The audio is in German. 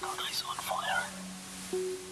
Patrice on Fire.